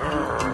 Bye.